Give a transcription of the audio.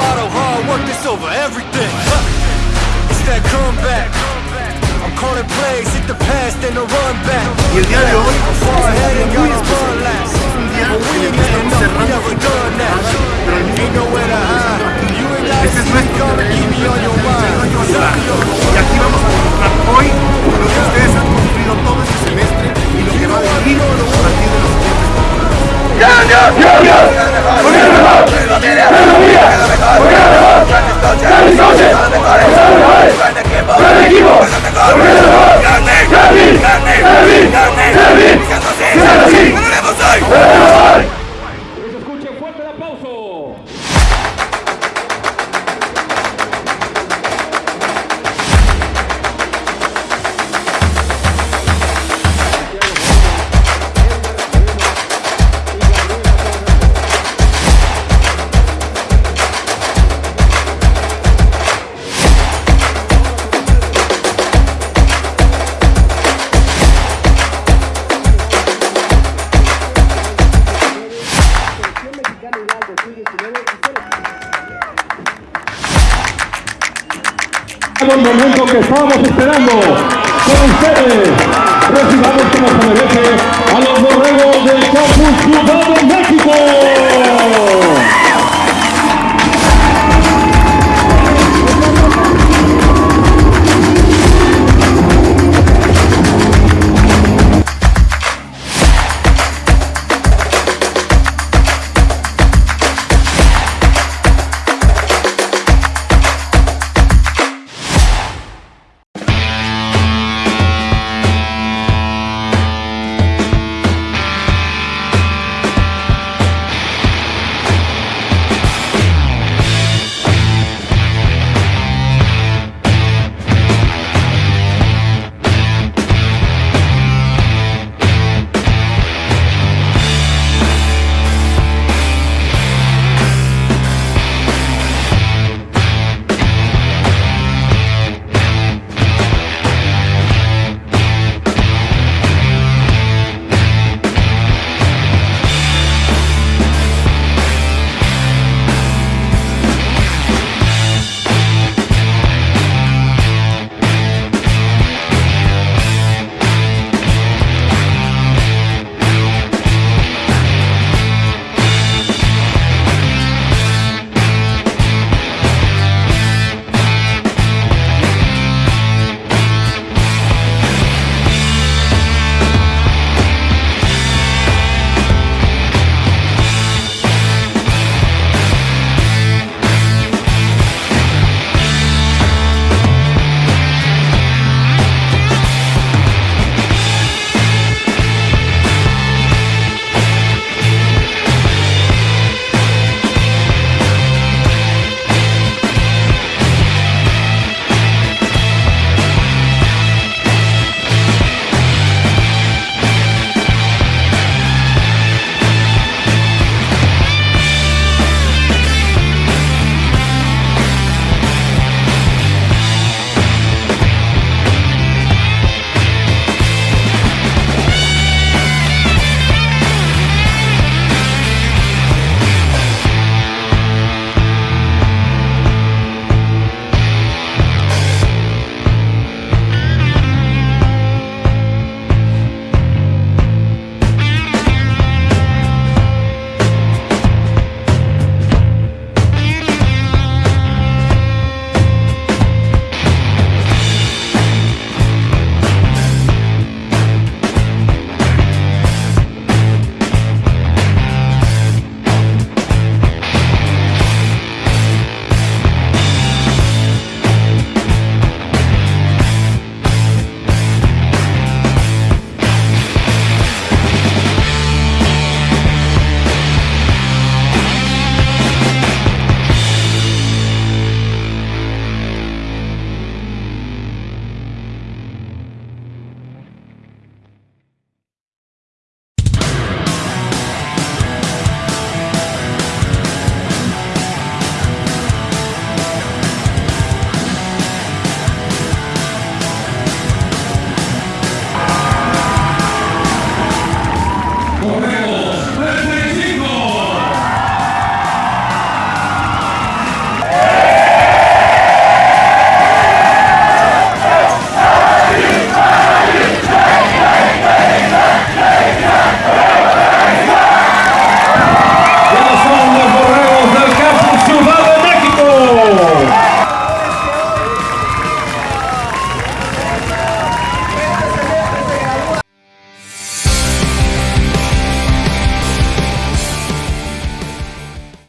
hard work, over everything. Huh. It's that comeback. I'm calling plays, hit the past and the run back. You got it. Far ahead and last. Fuerte el aplauso. El momento que estábamos esperando con ustedes. Recibamos como se merece a los borregos de